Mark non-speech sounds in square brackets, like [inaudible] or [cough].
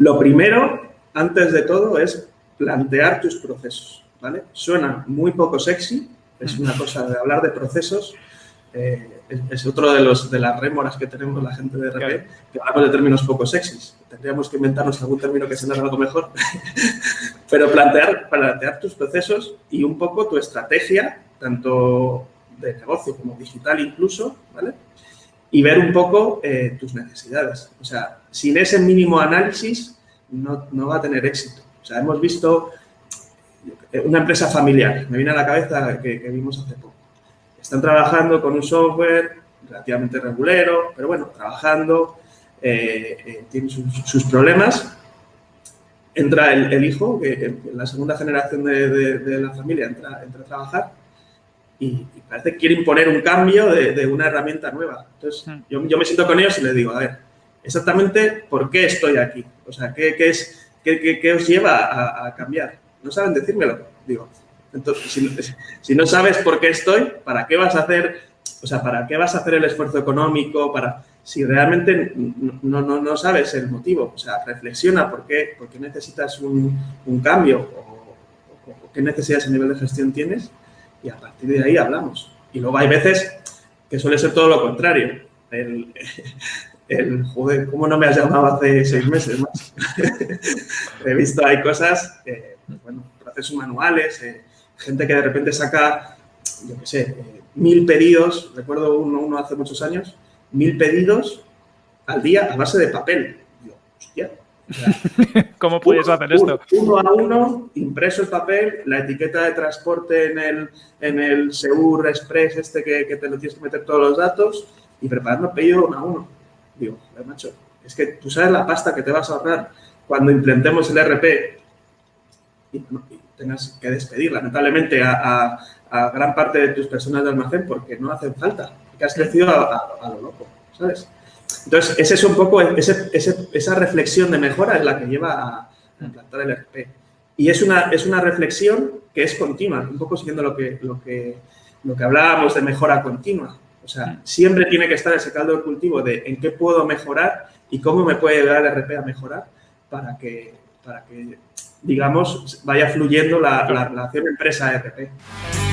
Lo primero, antes de todo, es plantear tus procesos, ¿vale? Suena muy poco sexy, es una cosa de hablar de procesos, eh, es, otro de, los, de las rémoras que tenemos la gente de RP, que hablamos de términos poco sexys. Tendríamos que inventarnos algún término que sea algo mejor. [laughs] Pero plantear, plantear tus procesos y un poco tu estrategia, tanto de negocio como digital incluso, ¿vale? Y ver un poco eh, tus necesidades. O sea, sin ese mínimo análisis no, va a tener éxito. O sea, hemos visto una empresa familiar, me viene a la cabeza que, vimos hace poco. Están trabajando con un software relativamente regulero, pero bueno, trabajando, eh, eh, tienen sus, problemas. Entra el, hijo, que en la segunda generación de, la familia entra, entra, a trabajar y, parece que quiere imponer un cambio de, una herramienta nueva. Entonces, hmm. yo, yo, me siento con ellos y les digo, a ver, exactamente por qué estoy aquí. O sea, ¿qué, qué es, qué, qué, os lleva a, a cambiar? no saben decírmelo. Digo, entonces, [laughs] si, no sabes por qué estoy, ¿para qué vas a hacer, o sea, para qué vas a hacer el esfuerzo económico? Para, si realmente no, no, no sabes el motivo, o sea, reflexiona por qué, por qué necesitas un, un cambio o, qué necesidades a nivel de gestión tienes y a partir de ahí hablamos. Y luego hay veces que suele ser todo lo contrario. El, [laughs] el joder, ¿cómo no me has llamado hace seis meses más? [laughs] He visto, hay cosas, bueno, procesos manuales, eh, gente que de repente saca, yo qué sé, eh, mil pedidos, recuerdo uno, hace muchos años, mil pedidos al día a base de papel. Yo, hostia. [laughs] ¿Cómo puedes hacer esto? Uno a uno, impreso el papel, la etiqueta de transporte en el, en el Seur Express este que, que, te lo tienes que meter todos los datos y preparando el pedido uno a uno. Digo, macho, es que tú sabes la pasta que te vas a ahorrar cuando implementemos el RP y, tengas que despedir lamentablemente a, gran parte de tus personas de almacén porque no hacen falta, que has crecido a, lo loco, ¿sabes? Entonces, ese es un poco, esa reflexión de mejora es la que lleva a, implantar el RP. Y es una, es una reflexión que es continua, un poco siguiendo lo que, lo que, lo que hablábamos de mejora continua. O sea, siempre tiene que estar ese caldo de cultivo de en qué puedo mejorar y cómo me puede ayudar el RP a mejorar para que, para que digamos, vaya fluyendo la, la relación empresa-RP.